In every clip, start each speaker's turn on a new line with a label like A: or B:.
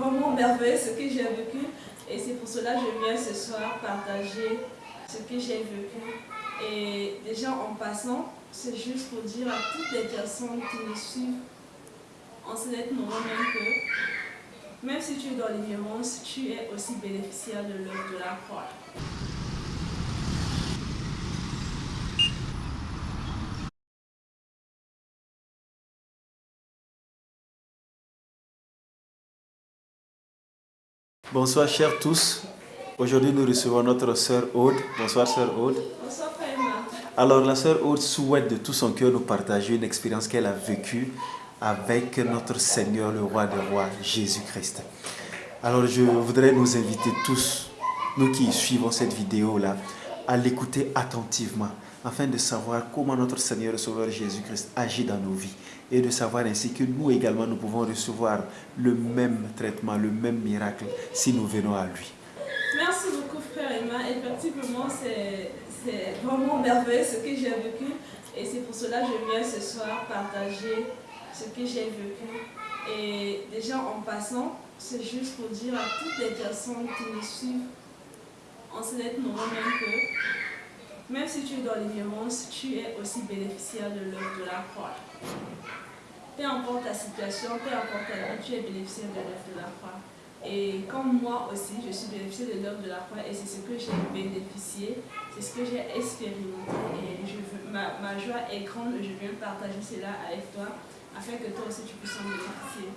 A: vraiment merveilleux ce que j'ai vécu et c'est pour cela que je viens ce soir partager ce que j'ai vécu. Et déjà en passant, c'est juste pour dire à toutes les personnes qui nous suivent en moment même que même si tu es dans l'ignorance, tu es aussi bénéficiaire de l'œuvre de la croix.
B: Bonsoir chers tous. Aujourd'hui nous recevons notre sœur Aude. Bonsoir sœur Aude.
A: Bonsoir Frère
B: Alors la sœur Aude souhaite de tout son cœur nous partager une expérience qu'elle a vécue avec notre Seigneur, le roi des rois, Jésus-Christ. Alors je voudrais nous inviter tous, nous qui suivons cette vidéo-là, à l'écouter attentivement, afin de savoir comment notre Seigneur et Sauveur Jésus-Christ agit dans nos vies et de savoir ainsi que nous également, nous pouvons recevoir le même traitement, le même miracle si nous venons à lui.
A: Merci beaucoup frère Emma. Effectivement, c'est vraiment merveilleux ce que j'ai vécu et c'est pour cela que je viens ce soir partager ce que j'ai vécu. Et déjà en passant, c'est juste pour dire à toutes les personnes qui nous suivent en ce moment même que même si tu es dans l'ignorance, tu es aussi bénéficiaire de l'œuvre de la croix. Peu importe ta situation, peu importe ta vie, tu es bénéficiaire de l'œuvre de la croix. Et comme moi aussi, je suis bénéficiaire de l'œuvre de la croix et c'est ce que j'ai bénéficié, c'est ce que j'ai expérimenté et je ma, ma joie est grande je viens partager cela avec toi afin que toi aussi tu puisses en bénéficier.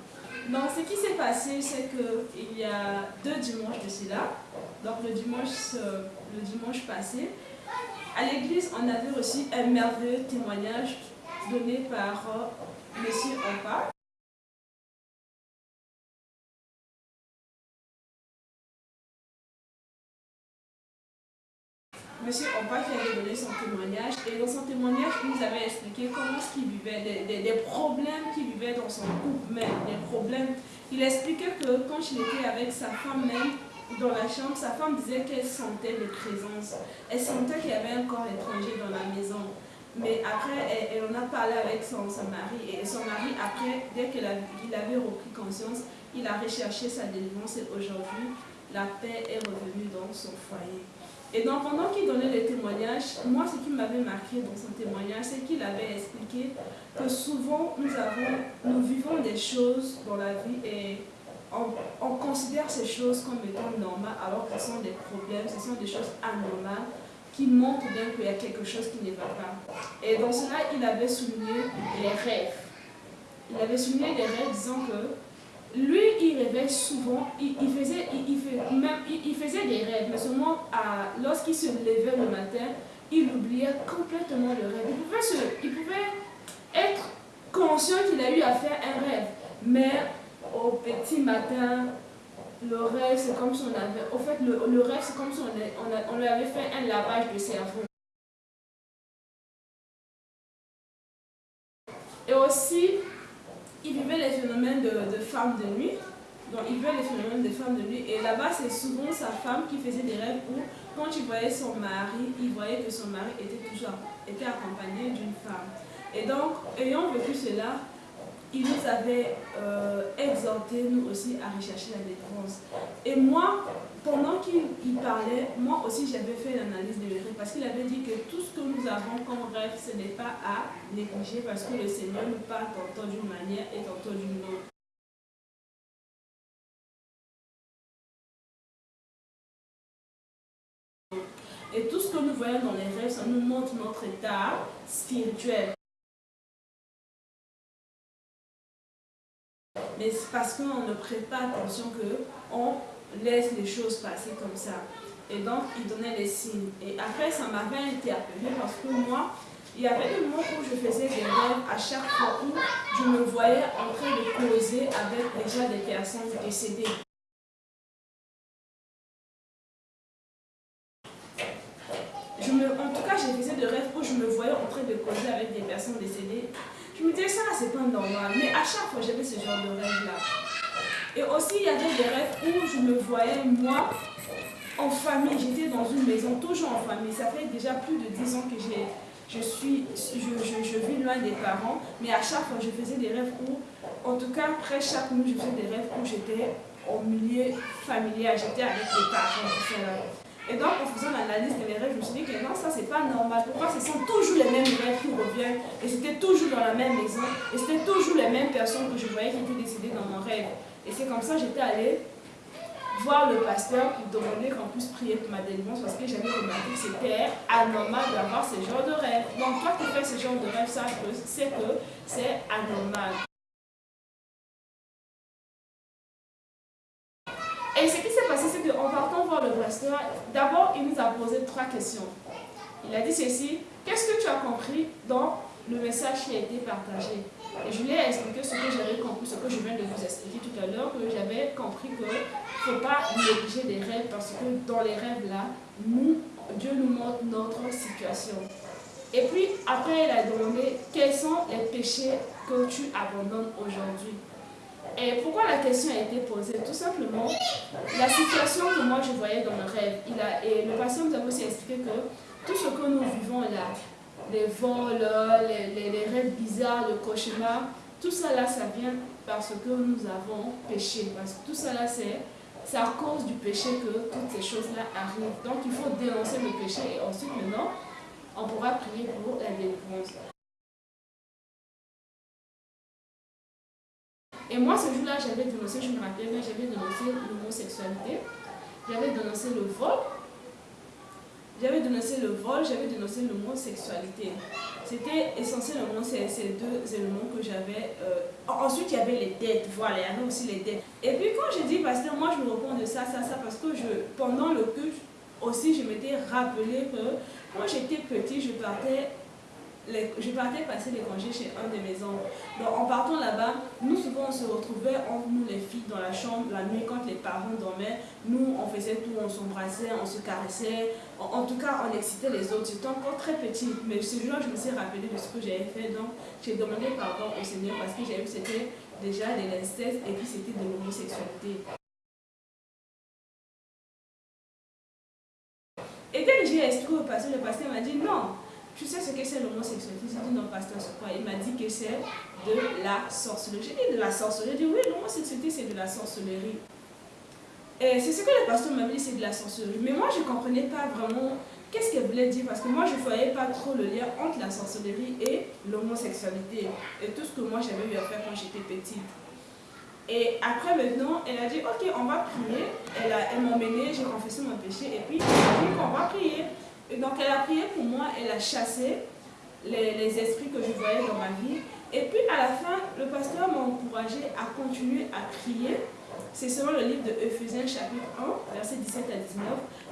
A: Donc ce qui s'est passé, c'est qu'il y a deux dimanches de cela, donc le dimanche, le dimanche passé, à l'église, on avait reçu un merveilleux témoignage donné par M. Opa. Son témoignage et dans son témoignage, il nous avait expliqué comment ce qu'il vivait, des, problèmes qu'il vivait dans son couple même, des problèmes. Il expliquait que quand il était avec sa femme même dans la chambre, sa femme disait qu'elle sentait des présences. Elle sentait qu'il y avait un corps étranger dans la maison. Mais après, elle, en a parlé avec son, mari. Et son mari, après, dès qu'il avait repris conscience, il a recherché sa délivrance et aujourd'hui, la paix est revenue dans son foyer. Et donc, pendant qu'il donnait les témoignages, moi, ce qui m'avait marqué dans son témoignage, c'est qu'il avait expliqué que souvent, nous, avons, nous vivons des choses dans la vie et on, on considère ces choses comme étant normales alors que ce sont des problèmes, ce sont des choses anormales qui montre bien qu'il y a quelque chose qui ne va pas. Et dans cela, il avait souligné les rêves. Il avait souligné les rêves disant que il rêvait souvent, il, faisait, il, même, il, faisait des rêves, mais seulement lorsqu'il se levait le matin, il oubliait complètement le rêve. Il pouvait, se, il pouvait être conscient qu'il a eu à faire un rêve, mais au petit matin, le rêve, c'est comme si on avait... Au fait, le, rêve, c'est comme si on, on, lui avait fait un lavage de cerveau. Et aussi, il vivait les phénomènes de, de femmes de nuit. Donc, il vivait les phénomènes de femmes de nuit. Et là-bas, c'est souvent sa femme qui faisait des rêves où, quand il voyait son mari, il voyait que son mari était toujours était accompagné d'une femme. Et donc, ayant vécu cela, il nous avait euh, exhorté, nous aussi, à rechercher la défense. Et moi, pendant qu'il parlait, moi aussi j'avais fait l'analyse de rêve parce qu'il avait dit que tout ce que nous avons comme rêve, ce n'est pas à négliger parce que le Seigneur nous parle tantôt d'une manière et tantôt d'une autre. Nous voyons dans les rêves, ça nous montre notre état spirituel. mais c'est parce qu'on ne prête pas attention qu'on laisse les choses passer comme ça. Et donc, il donnait des signes. Et après, ça m'avait interpellé parce que moi, il y avait des moments où je faisais des rêves à chaque fois où je me voyais en train de causer avec déjà des personnes décédées. Je me, en tout cas, j'ai faisais des rêves où je me voyais en train de causer avec des personnes décédées je me disais, ça Mais à chaque fois, j'avais ce genre de rêve-là. Et aussi, il y avait des rêves où je me voyais, moi, en famille. J'étais dans une maison, toujours en famille. Ça fait déjà plus de 10 ans que je, suis, je, je, vis loin des parents, mais à chaque fois, je faisais des rêves où, en tout cas, après chaque nuit, je faisais des rêves où j'étais au milieu familial, j'étais avec les parents. Et donc, en faisant l'analyse de mes rêves, je me suis dit que non, ça, c'est pas normal. Pourquoi ce sont toujours les mêmes rêves qui reviennent? Et c'était toujours dans la même maison. Et c'était toujours les mêmes personnes que je voyais qui étaient décédées dans mon rêve. Et c'est comme ça que j'étais allée voir le pasteur pour demander qu'on puisse prier pour ma délivrance parce que j'avais remarqué que c'était anormal d'avoir ce genre de rêve. Donc, toi qui fais ce genre de rêve, ça, c'est que c'est anormal. Et ce qui s'est passé, c'est qu'en partant voir le pasteur, d'abord, il nous a posé trois questions. Il a dit ceci, qu'est-ce que tu as compris dans le message qui a été partagé? Et je lui ai expliqué ce que j'avais compris, ce que je viens de vous expliquer tout à l'heure, que j'avais compris qu'il ne faut pas négliger des rêves parce que dans les rêves-là, Dieu nous montre notre situation. Et puis, après, il a demandé quels sont les péchés que tu abandonnes aujourd'hui? Et pourquoi la question a été posée? Tout simplement, la situation que moi je voyais dans le rêve, il a, et le patient nous a aussi expliqué que tout ce que nous vivons là, les vols, les, les, rêves bizarres, le cauchemar, tout ça là, ça vient parce que nous avons péché. Parce que tout ça là, c'est à cause du péché que toutes ces choses-là arrivent. Donc il faut dénoncer le péché et ensuite maintenant, on pourra prier pour la délivrance. Et moi, ce jour-là, j'avais dénoncé, je me rappelle, j'avais dénoncé l'homosexualité, j'avais dénoncé le vol, j'avais dénoncé le vol, j'avais dénoncé l'homosexualité. C'était essentiellement ces, ces, deux éléments que j'avais. Euh, ensuite, il y avait les dettes, voilà, il y avait aussi les dettes. Et puis quand j'ai dit, pasteur, moi je me réponds de ça, ça, ça, parce que je, pendant le culte aussi, je m'étais rappelé que quand j'étais petit, je partais je partais passer les congés chez un de mes oncles. Donc en partant là-bas, nous souvent on se retrouvait entre nous les filles dans la chambre la nuit quand les parents dormaient. Nous on faisait tout, on s'embrassait, on se caressait. En, tout cas on excitait les autres. J'étais encore très petite, mais ce jour je me suis rappelé de ce que j'avais fait. Donc j'ai demandé pardon au Seigneur parce que j'avais vu c'était déjà de l'inceste et puis c'était de l'homosexualité. Et quand j'ai expliqué au pasteur, le pasteur m'a dit non, tu sais ce que c'est l'homosexualité? J'ai dit non, pasteur, c'est quoi? Il m'a dit que c'est de la sorcellerie. J'ai dit de la sorcellerie? J'ai dit oui, l'homosexualité, c'est de la sorcellerie. Et c'est ce que le pasteur m'a dit, c'est de la sorcellerie. Mais moi, je ne comprenais pas vraiment qu'est-ce qu'elle voulait dire parce que moi, je ne voyais pas trop le lien entre la sorcellerie et l'homosexualité. Et tout ce que moi, j'avais eu à faire quand j'étais petite. Et après, maintenant, elle a dit, ok, on va prier. Elle, m'a emmené, j'ai confessé mon péché. Et puis, elle a dit qu'on va prier. Donc elle a prié pour moi, elle a chassé les, esprits que je voyais dans ma vie. Et puis à la fin, le pasteur m'a encouragé à continuer à prier. C'est selon le livre de Ephésiens chapitre 1, verset 17 à 19.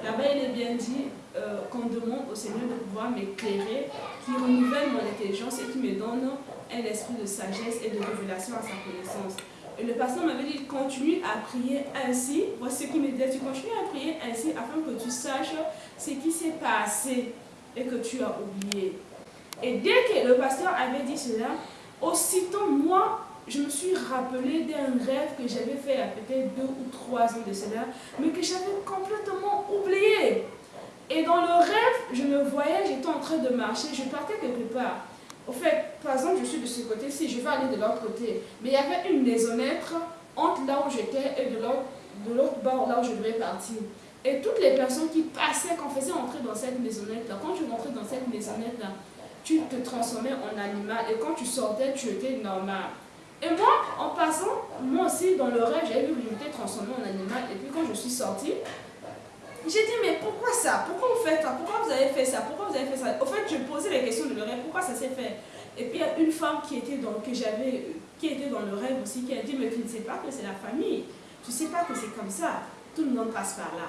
A: Là-bas, il est bien dit euh, qu'on demande au Seigneur de pouvoir m'éclairer, qui renouvelle mon intelligence et qui me donne un esprit de sagesse et de révélation à sa connaissance. Le pasteur m'avait dit, continue à prier ainsi. Voici qu'il me disait, tu continues à prier ainsi afin que tu saches ce qui s'est passé et que tu as oublié. Et dès que le pasteur avait dit cela, aussitôt moi, je me suis rappelé d'un rêve que j'avais fait il y a peut-être deux ou trois ans de cela, mais que j'avais complètement oublié. Et dans le rêve, je me voyais, j'étais en train de marcher, je partais quelque part. Au fait, par exemple, je suis de ce côté-ci, je vais aller de l'autre côté. Mais il y avait une maisonnette entre là où j'étais et de l'autre bord, là où je devais partir. Et toutes les personnes qui passaient, qu'on faisait entrer dans cette maisonnette-là, quand tu rentrais dans cette maisonnette-là, tu te transformais en animal et quand tu sortais, tu étais normal. Et moi, en passant, moi aussi, dans le rêve, j'avais vu que j'étais transformé en animal. Et puis quand je suis sortie, j'ai dit, mais pourquoi ça? Pourquoi vous faites ça? Pourquoi vous avez fait ça? Pourquoi vous avez fait ça? Au fait, je posais les questions de le rêve, pourquoi ça s'est fait? Et puis il y a une femme qui était dans, que qui était dans le rêve aussi, qui a dit, mais tu ne sais pas que c'est la famille. Tu ne sais pas que c'est comme ça. Tout le monde passe par là.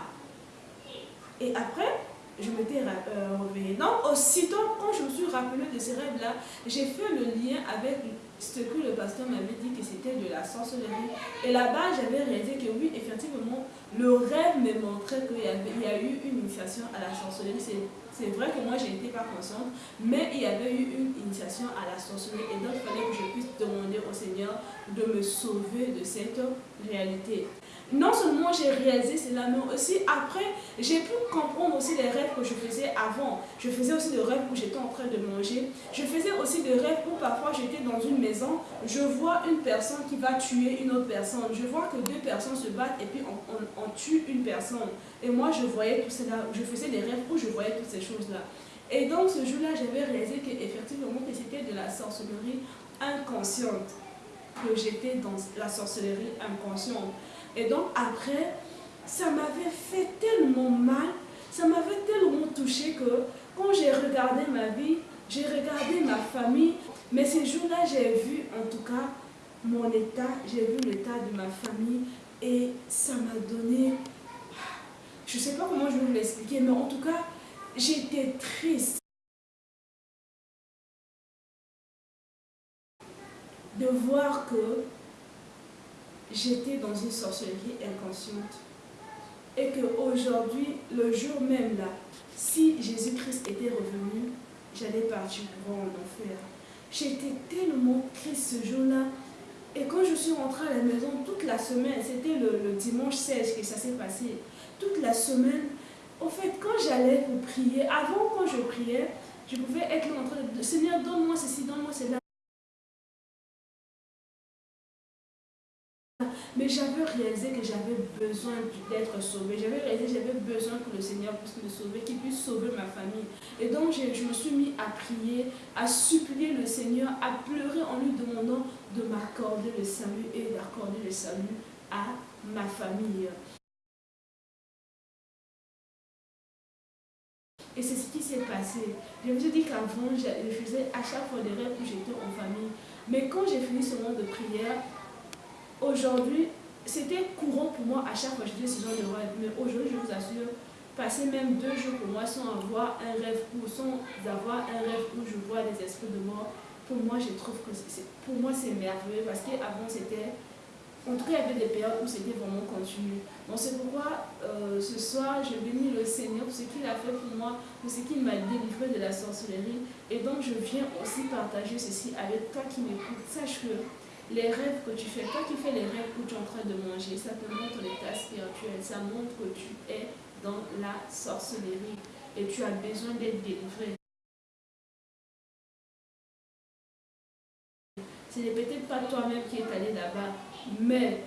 A: Et après, je m'étais euh, réveillée. Donc, aussitôt, quand je me suis rappelée de ces rêves-là, j'ai fait le lien avec ce que le pasteur m'avait dit que c'était de la sorcellerie. Et là-bas, j'avais réalisé que oui, effectivement, le rêve me montrait qu'il y, y, a eu une initiation à la sorcellerie. C'est vrai que moi, je n'étais pas consciente, mais il y avait eu une initiation à la sorcellerie. Et donc, il fallait que je puisse demander au Seigneur de me sauver de cette réalité. Non seulement j'ai réalisé cela, mais aussi après, j'ai pu comprendre aussi les rêves que je faisais avant. Je faisais aussi des rêves où j'étais en train de manger. Je faisais aussi des rêves où parfois j'étais dans une maison, je vois une personne qui va tuer une autre personne. Je vois que deux personnes se battent et puis on, tue une personne. Et moi, je voyais tout cela. Je faisais des rêves où je voyais toutes ces choses-là. Et donc, ce jour-là, j'avais réalisé qu'effectivement, que c'était de la sorcellerie inconsciente. Que j'étais dans la sorcellerie inconsciente. Et donc après, ça m'avait fait tellement mal, ça m'avait tellement touché que quand j'ai regardé ma vie, j'ai regardé ma famille, mais ces jours-là, j'ai vu en tout cas mon état, j'ai vu l'état de ma famille et ça m'a donné, je ne sais pas comment je vais vous l'expliquer, mais en tout cas, j'étais triste. de voir que j'étais dans une sorcellerie inconsciente. Et qu'aujourd'hui, le jour même là, si Jésus-Christ était revenu, j'allais partir pour en enfer. J'étais tellement triste ce jour-là. Et quand je suis rentrée à la maison, toute la semaine, c'était le, dimanche 16 que ça s'est passé, toute la semaine, au fait, quand j'allais pour prier, avant quand je priais, je pouvais être en train de Seigneur, donne-moi ceci, donne-moi cela. Mais j'avais réalisé que j'avais besoin d'être sauvée. J'avais réalisé que j'avais besoin que le Seigneur puisse me sauver, qu'il puisse sauver ma famille. Et donc je, je, me suis mis à prier, à supplier le Seigneur, à pleurer en lui demandant de m'accorder le salut et d'accorder le salut à ma famille. Et c'est ce qui s'est passé. Je me suis dit qu'avant, je faisais à chaque fois des rêves où j'étais en famille. Mais quand j'ai fini ce moment de prière, Aujourd'hui, c'était courant pour moi à chaque fois que je disais ce genre de rêve. Mais aujourd'hui, je vous assure, passer même deux jours pour moi sans avoir un rêve ou sans avoir un rêve où je vois des esprits de mort, pour moi, je trouve que c'est pour moi c'est merveilleux parce qu'avant c'était en tout cas, il y avait des périodes où c'était vraiment continu. Donc c'est pourquoi euh, ce soir, je bénis le Seigneur pour ce qu'il a fait pour moi, pour ce qu'il m'a délivré de la sorcellerie. Et donc je viens aussi partager ceci avec toi qui m'écoutes. Sache que les rêves que tu fais, toi qui fais les rêves où tu es en train de manger, ça te montre l'état spirituel, ça montre que tu es dans la sorcellerie et tu as besoin d'être délivré. Ce n'est peut-être pas toi-même qui est allé là-bas, mais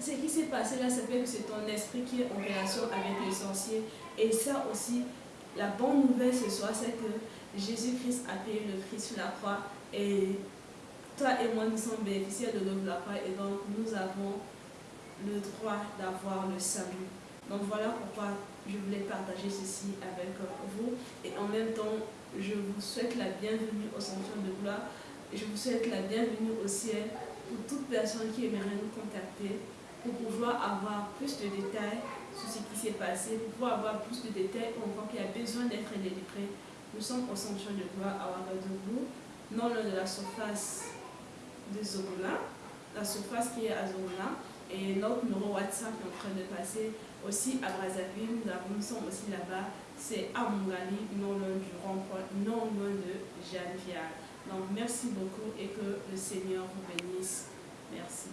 A: ce qui s'est passé là, ça fait que c'est ton esprit qui est en relation avec les sorciers. Et ça aussi, la bonne nouvelle ce soir, c'est que Jésus-Christ a payé le prix sur la croix et toi et moi, nous sommes bénéficiaires de l'œuvre de la et donc nous avons le droit d'avoir le salut. Donc voilà pourquoi je voulais partager ceci avec vous. Et en même temps, je vous souhaite la bienvenue au centre de gloire. Je vous souhaite la bienvenue au ciel pour toute personne qui aimerait nous contacter pour pouvoir avoir plus de détails sur ce qui s'est passé, pour pouvoir avoir plus de détails on voit qu'il y a besoin d'être délivré. Nous sommes au centre de gloire à Ouagadougou, non loin de la surface de Zorola, la surface qui est à Zorola, et notre numéro WhatsApp est en train de passer aussi à Brazzaville, nous, sommes aussi là-bas, c'est à Mongali, non loin du rond-point, non loin de Janvier. Donc merci beaucoup et que le Seigneur vous bénisse. Merci.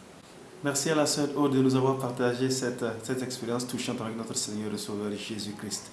B: Merci à la sœur Aude de nous avoir partagé cette, cette expérience touchante avec notre Seigneur et Sauveur Jésus-Christ.